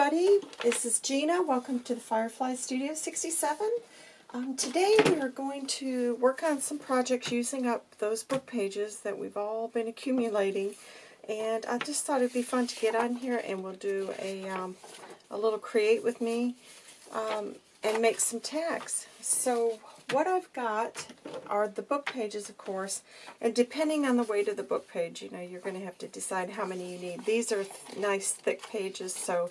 everybody. This is Gina. Welcome to the Firefly Studio 67. Um, today we are going to work on some projects using up those book pages that we've all been accumulating. And I just thought it'd be fun to get on here and we'll do a, um, a little create with me um, and make some tags. So what I've got are the book pages, of course, and depending on the weight of the book page, you know, you're going to have to decide how many you need. These are th nice thick pages, so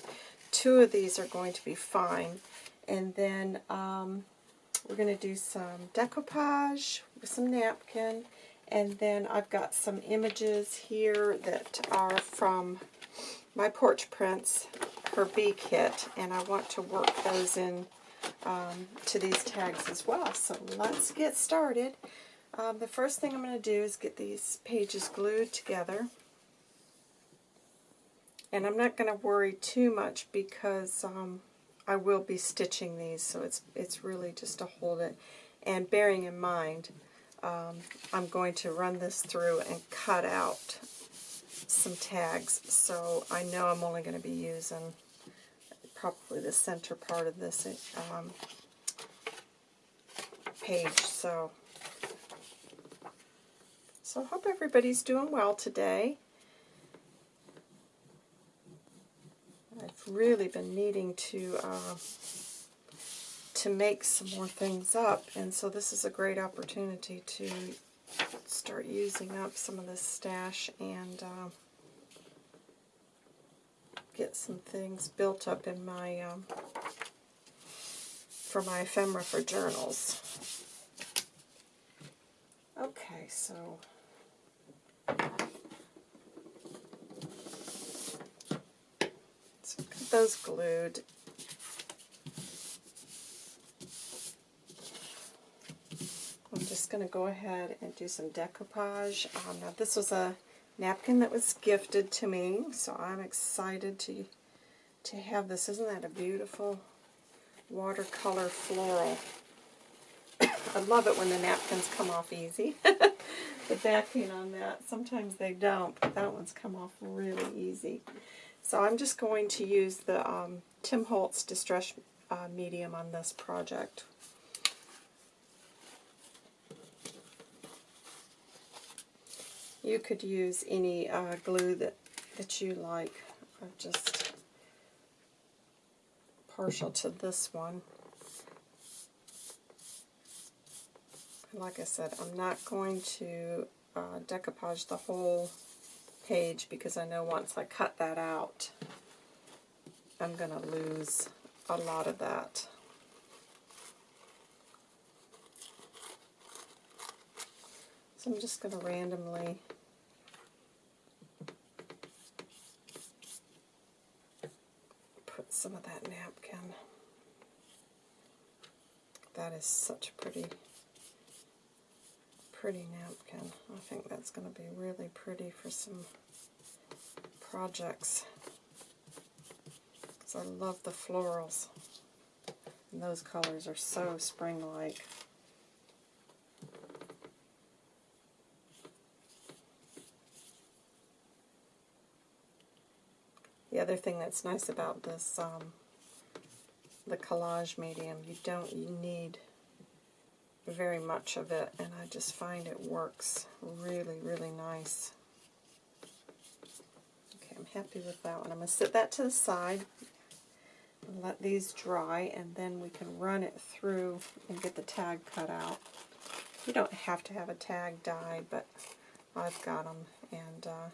two of these are going to be fine. And then um, we're going to do some decoupage with some napkin, and then I've got some images here that are from my Porch Prints, her bee kit, and I want to work those in um, to these tags as well. So let's get started. Um, the first thing I'm going to do is get these pages glued together. And I'm not going to worry too much because um, I will be stitching these, so it's, it's really just to hold it. And bearing in mind, um, I'm going to run this through and cut out some tags, so I know I'm only going to be using probably the center part of this um, page. So, so I hope everybody's doing well today. Really been needing to uh, to make some more things up, and so this is a great opportunity to start using up some of this stash and uh, get some things built up in my, um, for my ephemera for journals. Okay, so those glued. I'm just going to go ahead and do some decoupage. Um, now this was a napkin that was gifted to me, so I'm excited to to have this. Isn't that a beautiful watercolor floral? I love it when the napkins come off easy. the backing on that, sometimes they don't, but that one's come off really easy. So I'm just going to use the um, Tim Holtz Distress uh, Medium on this project. You could use any uh, glue that, that you like. I'm just partial to this one. Like I said, I'm not going to uh, decoupage the whole page because I know once I cut that out, I'm going to lose a lot of that. So I'm just going to randomly put some of that napkin. That is such a pretty, pretty napkin. I think that's going to be really pretty for some projects. Because I love the florals. And those colors are so spring-like. The other thing that's nice about this, um, the collage medium, you don't you need very much of it, and I just find it works really, really nice. Okay, I'm happy with that one. I'm going to set that to the side and let these dry, and then we can run it through and get the tag cut out. You don't have to have a tag dyed, but I've got them, and uh,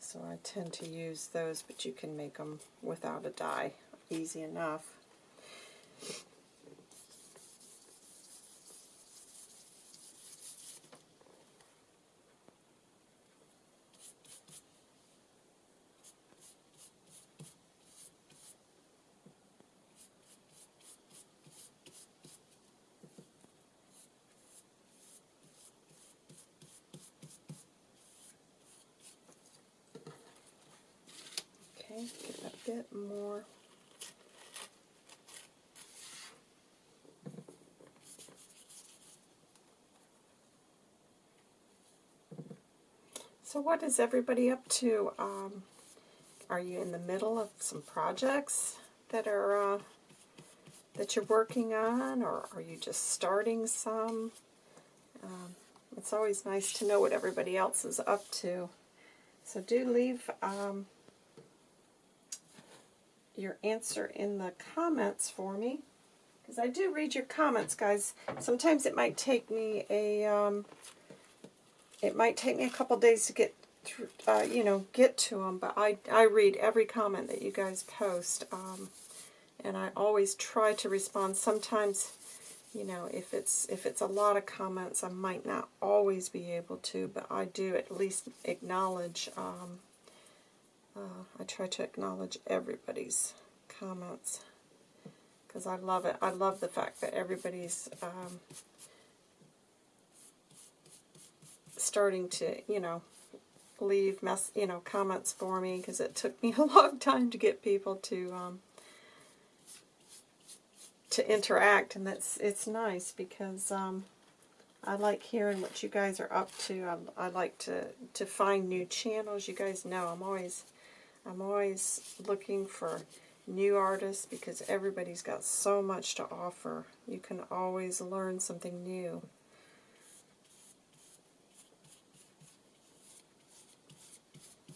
so I tend to use those, but you can make them without a dye easy enough. A bit more. So what is everybody up to? Um, are you in the middle of some projects that are uh, that you're working on, or are you just starting some? Um, it's always nice to know what everybody else is up to. So do leave um, your answer in the comments for me. Because I do read your comments, guys. Sometimes it might take me a, um, it might take me a couple days to get through, uh, you know, get to them. But I, I read every comment that you guys post. Um, and I always try to respond. Sometimes, you know, if it's if it's a lot of comments, I might not always be able to, but I do at least acknowledge. Um, uh, I try to acknowledge everybody's comments because I love it. I love the fact that everybody's um, starting to, you know, leave mess, you know, comments for me because it took me a long time to get people to um, to interact, and that's it's nice because um, I like hearing what you guys are up to. I, I like to to find new channels. You guys know I'm always I'm always looking for new artists because everybody's got so much to offer. You can always learn something new.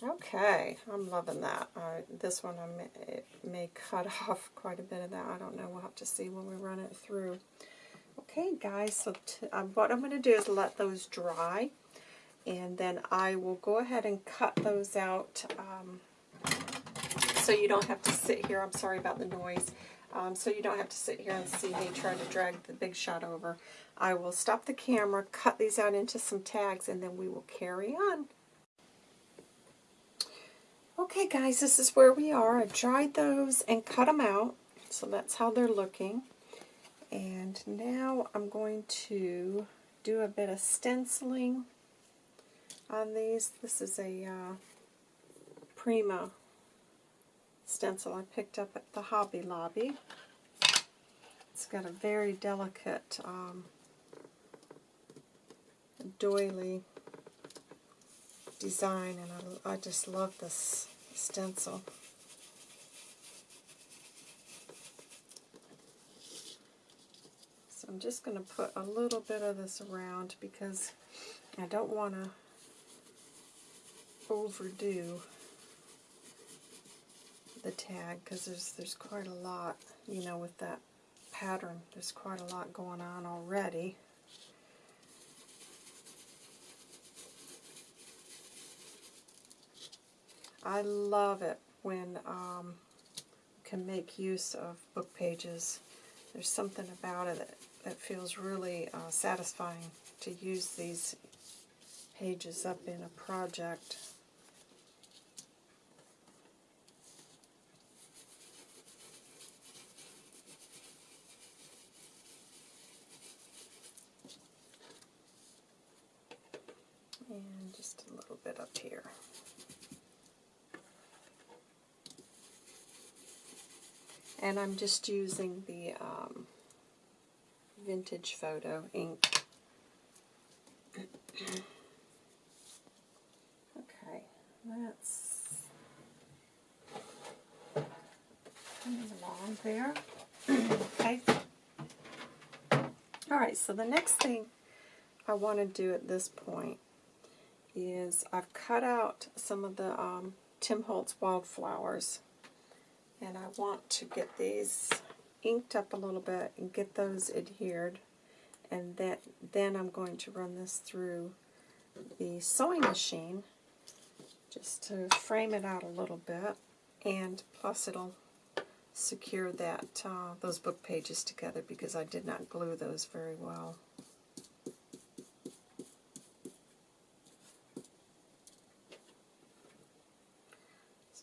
Okay, I'm loving that. Uh, this one, I may, it may cut off quite a bit of that. I don't know. We'll have to see when we run it through. Okay, guys, so um, what I'm going to do is let those dry, and then I will go ahead and cut those out um, so you don't have to sit here. I'm sorry about the noise. Um, so you don't have to sit here and see me try to drag the big shot over. I will stop the camera, cut these out into some tags, and then we will carry on. Okay guys, this is where we are. I dried those and cut them out. So that's how they're looking. And now I'm going to do a bit of stenciling on these. This is a uh, Prima stencil I picked up at the Hobby Lobby. It's got a very delicate um, doily design and I, I just love this stencil. So I'm just going to put a little bit of this around because I don't want to overdo the tag because there's there's quite a lot, you know, with that pattern. There's quite a lot going on already. I love it when um, can make use of book pages. There's something about it that, that feels really uh, satisfying to use these pages up in a project. And just a little bit up here. And I'm just using the um, vintage photo ink. okay, that's along there. okay. Alright, so the next thing I want to do at this point is I've cut out some of the um, Tim Holtz wildflowers. And I want to get these inked up a little bit and get those adhered. And that then I'm going to run this through the sewing machine just to frame it out a little bit. And plus it'll secure that uh, those book pages together because I did not glue those very well.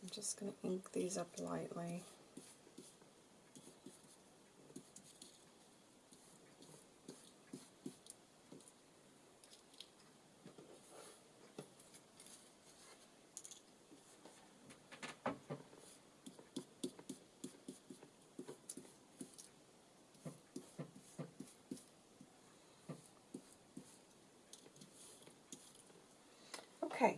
I'm just going to ink these up lightly. Okay,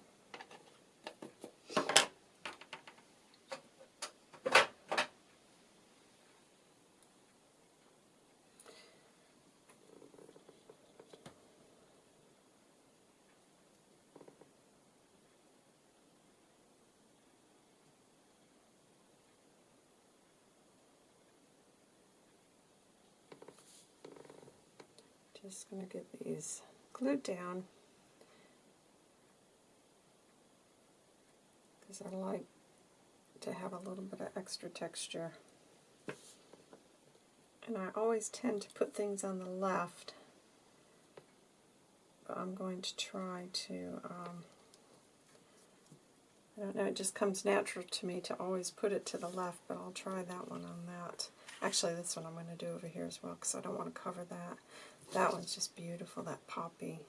Just going to get these glued down because I like to have a little bit of extra texture. And I always tend to put things on the left, but I'm going to try to, um, I don't know, it just comes natural to me to always put it to the left, but I'll try that one on that. Actually, this one I'm going to do over here as well because I don't want to cover that. That one's just beautiful, that poppy.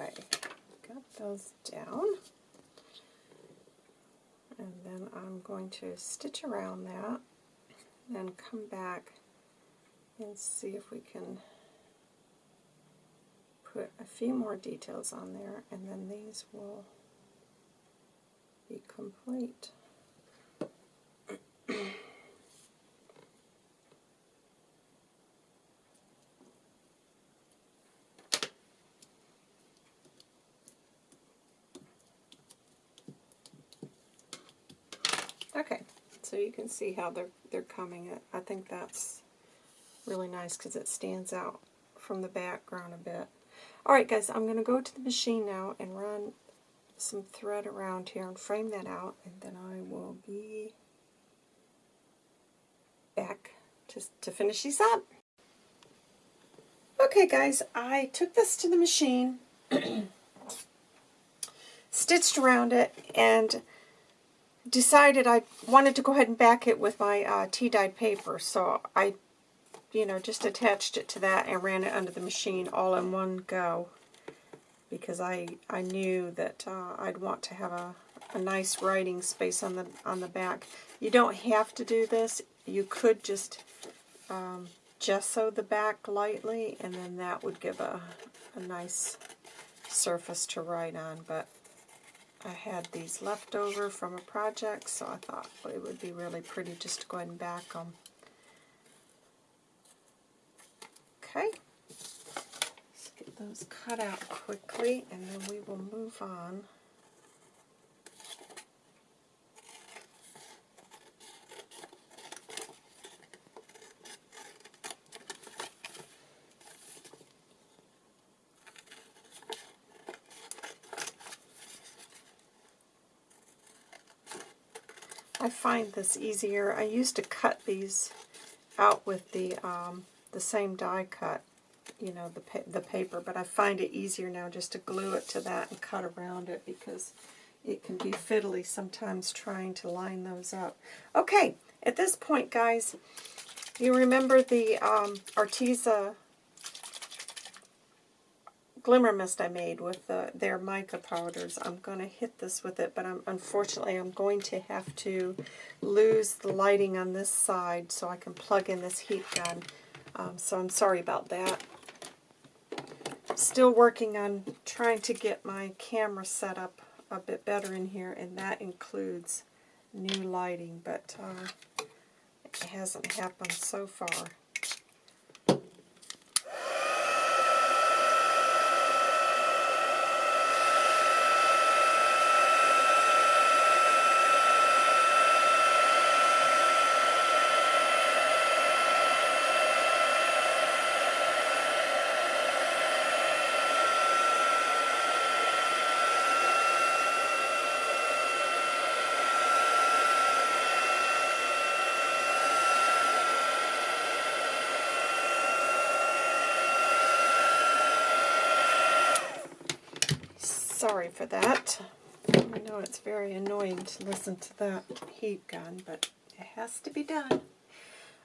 Okay, got those down. And then I'm going to stitch around that, then come back and see if we can put a few more details on there, and then these will be complete. Okay, so you can see how they're they're coming. I think that's really nice because it stands out from the background a bit. Alright guys, I'm going to go to the machine now and run some thread around here and frame that out and then I will be back to, to finish these up. Okay guys, I took this to the machine, stitched around it, and decided I wanted to go ahead and back it with my uh, tea-dyed paper. So I, you know, just attached it to that and ran it under the machine all in one go. Because I, I knew that uh, I'd want to have a, a nice writing space on the, on the back. You don't have to do this. You could just um, gesso the back lightly and then that would give a, a nice surface to write on. But I had these left over from a project, so I thought it would be really pretty just to go ahead and back them. Okay, let's get those cut out quickly, and then we will move on. I find this easier. I used to cut these out with the um, the same die cut, you know, the, pa the paper, but I find it easier now just to glue it to that and cut around it because it can be fiddly sometimes trying to line those up. Okay, at this point, guys, you remember the um, Arteza glimmer mist I made with the, their mica powders. I'm going to hit this with it, but I'm, unfortunately I'm going to have to lose the lighting on this side so I can plug in this heat gun. Um, so I'm sorry about that. Still working on trying to get my camera set up a bit better in here, and that includes new lighting, but uh, it hasn't happened so far. Sorry for that. I know it's very annoying to listen to that heat gun, but it has to be done.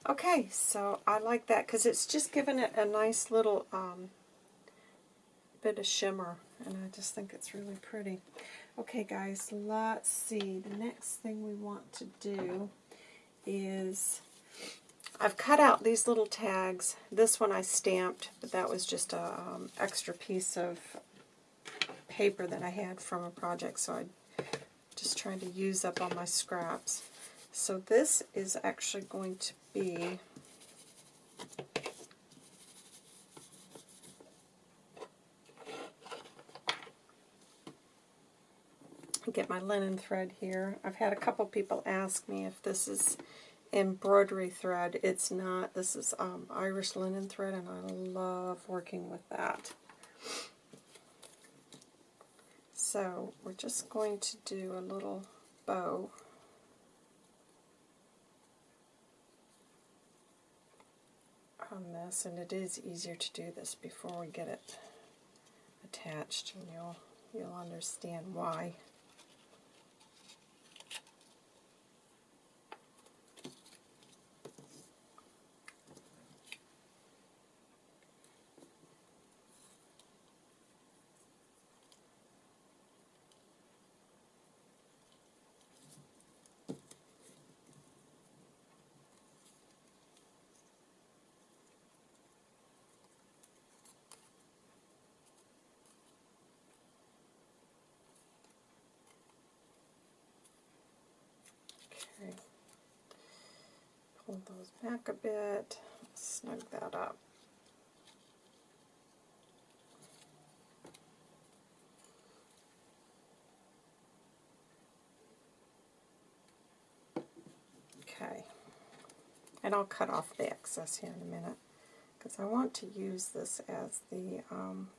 Okay, so I like that because it's just giving it a nice little um, bit of shimmer, and I just think it's really pretty. Okay, guys, let's see. The next thing we want to do is I've cut out these little tags. This one I stamped, but that was just a um, extra piece of paper that I had from a project, so I'm just trying to use up all my scraps. So this is actually going to be get my linen thread here. I've had a couple people ask me if this is embroidery thread. It's not. This is um, Irish linen thread, and I love working with that. So we're just going to do a little bow. on this, and it is easier to do this before we get it attached, and you'll you'll understand why. Okay. Those back a bit, snug that up. Okay. And I'll cut off the excess here in a minute because I want to use this as the, um,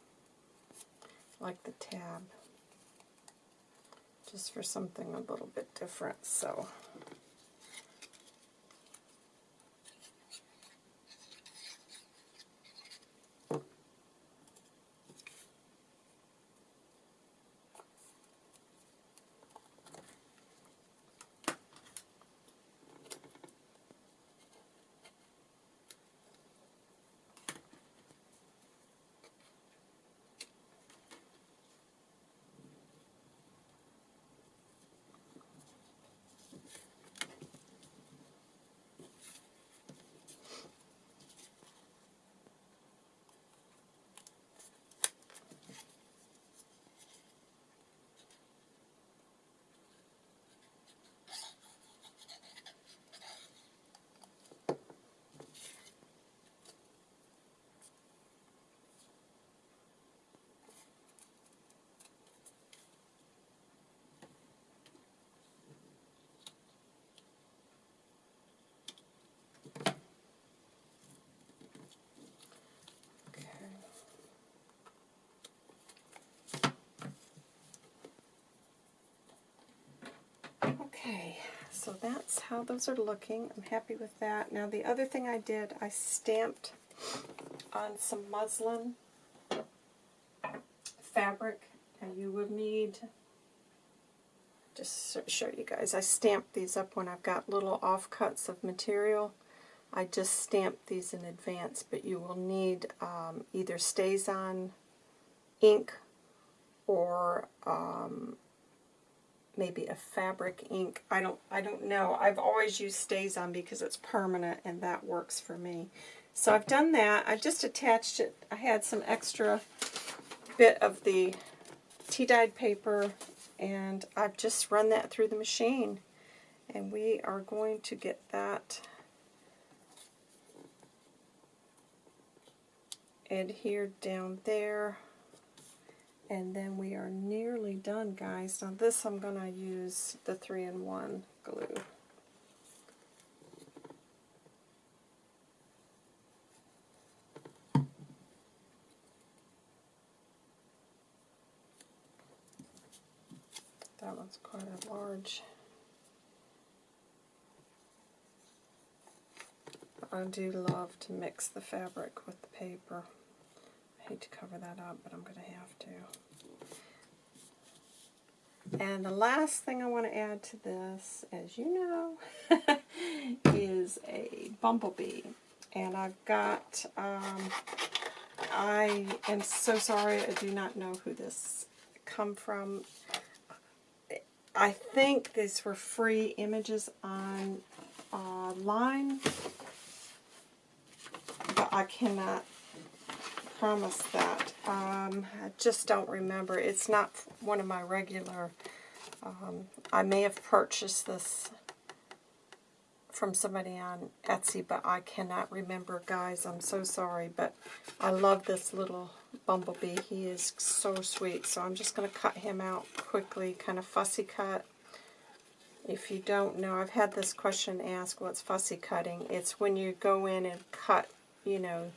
like the tab just for something a little bit different. So Okay, so that's how those are looking. I'm happy with that. Now the other thing I did, I stamped on some muslin fabric. And you would need, just show you guys, I stamped these up when I've got little offcuts of material. I just stamped these in advance, but you will need um, either on ink or um, maybe a fabric ink. I don't I don't know. I've always used StazOn because it's permanent and that works for me. So I've done that. I've just attached it. I had some extra bit of the tea-dyed paper and I've just run that through the machine. And we are going to get that adhered down there. And then we are nearly done, guys. Now this I'm going to use the 3-in-1 glue. That one's quite a large. I do love to mix the fabric with the paper. I hate to cover that up, but I'm going to have to. And the last thing I want to add to this, as you know, is a bumblebee. And I've got, um, I am so sorry, I do not know who this come from. I think these were free images on uh, line I cannot promise that. Um, I just don't remember. It's not one of my regular. Um, I may have purchased this from somebody on Etsy, but I cannot remember, guys. I'm so sorry, but I love this little bumblebee. He is so sweet, so I'm just going to cut him out quickly, kind of fussy cut. If you don't know, I've had this question asked, what's fussy cutting? It's when you go in and cut, you know,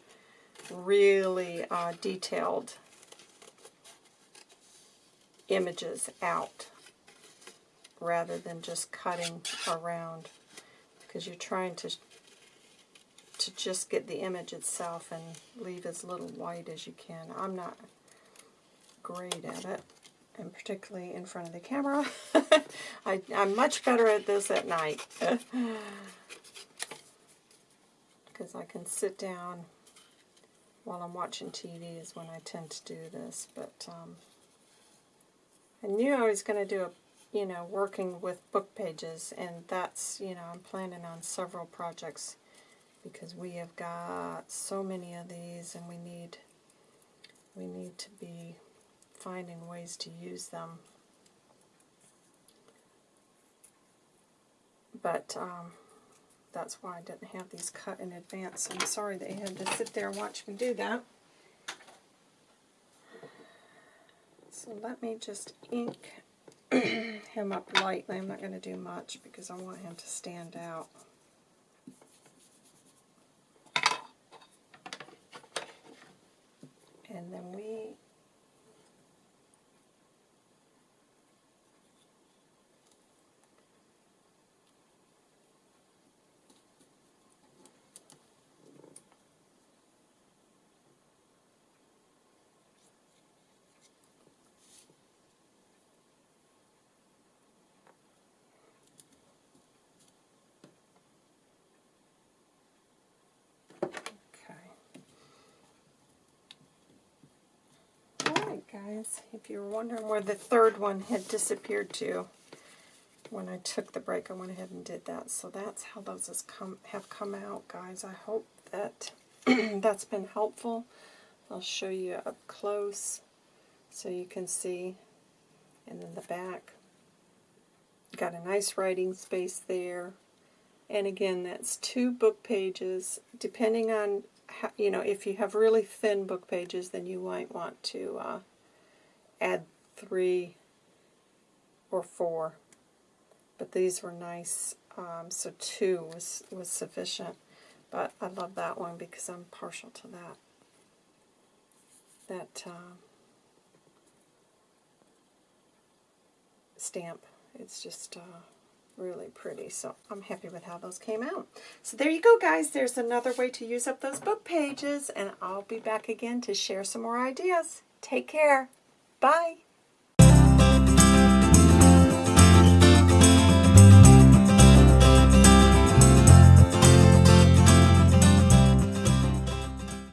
really uh, detailed images out rather than just cutting around because you're trying to to just get the image itself and leave as little white as you can. I'm not great at it, and particularly in front of the camera. I, I'm much better at this at night. Because I can sit down while I'm watching TV is when I tend to do this. But um, I knew I was going to do a you know, working with book pages, and that's, you know, I'm planning on several projects because we have got so many of these and we need, we need to be finding ways to use them. But um, that's why I didn't have these cut in advance. I'm sorry you had to sit there and watch me do that. So let me just ink him up lightly. I'm not going to do much because I want him to stand out. And then we guys. If you were wondering where the third one had disappeared to, when I took the break, I went ahead and did that. So that's how those has come, have come out, guys. I hope that that's been helpful. I'll show you up close so you can see. And then the back. Got a nice writing space there. And again, that's two book pages. Depending on, how, you know, if you have really thin book pages, then you might want to uh, add three or four. But these were nice, um, so two was, was sufficient. But I love that one because I'm partial to that. That uh, stamp. It's just uh, really pretty. So I'm happy with how those came out. So there you go, guys. There's another way to use up those book pages. And I'll be back again to share some more ideas. Take care. Bye.